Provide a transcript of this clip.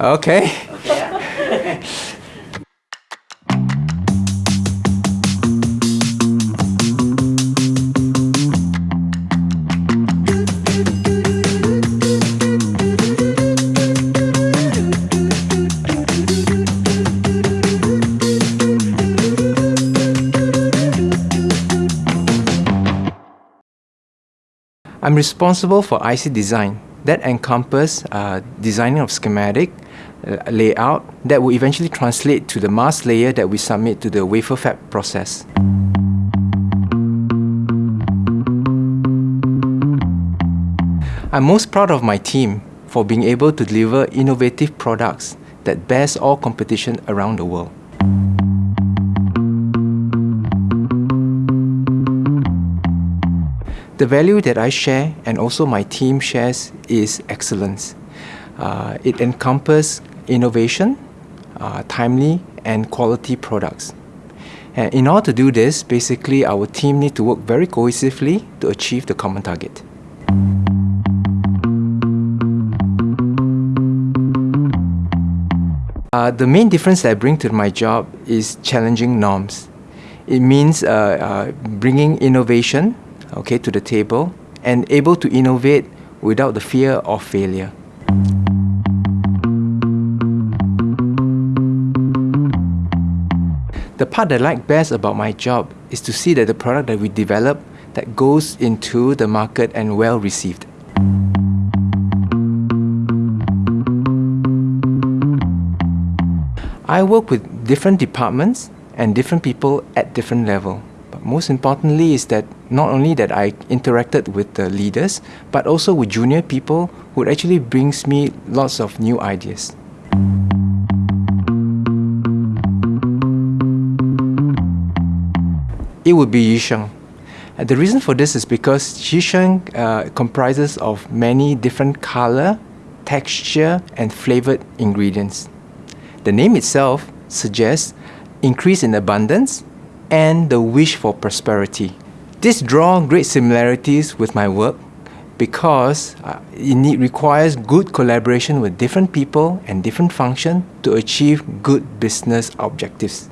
Okay. I'm responsible for IC design that encompass uh, designing of schematic, uh, layout that will eventually translate to the mask layer that we submit to the wafer fab process. I'm most proud of my team for being able to deliver innovative products that bears all competition around the world. The value that I share and also my team shares is excellence. Uh, it encompasses innovation, uh, timely and quality products. And in order to do this, basically our team need to work very cohesively to achieve the common target. Uh, the main difference that I bring to my job is challenging norms. It means uh, uh, bringing innovation okay, to the table and able to innovate without the fear of failure. The part that I like best about my job is to see that the product that we develop that goes into the market and well received. I work with different departments and different people at different level most importantly is that not only that I interacted with the leaders, but also with junior people who actually brings me lots of new ideas. It would be Yusheng. And the reason for this is because Yusheng uh, comprises of many different color, texture, and flavored ingredients. The name itself suggests increase in abundance and the wish for prosperity. This draw great similarities with my work because uh, it requires good collaboration with different people and different functions to achieve good business objectives.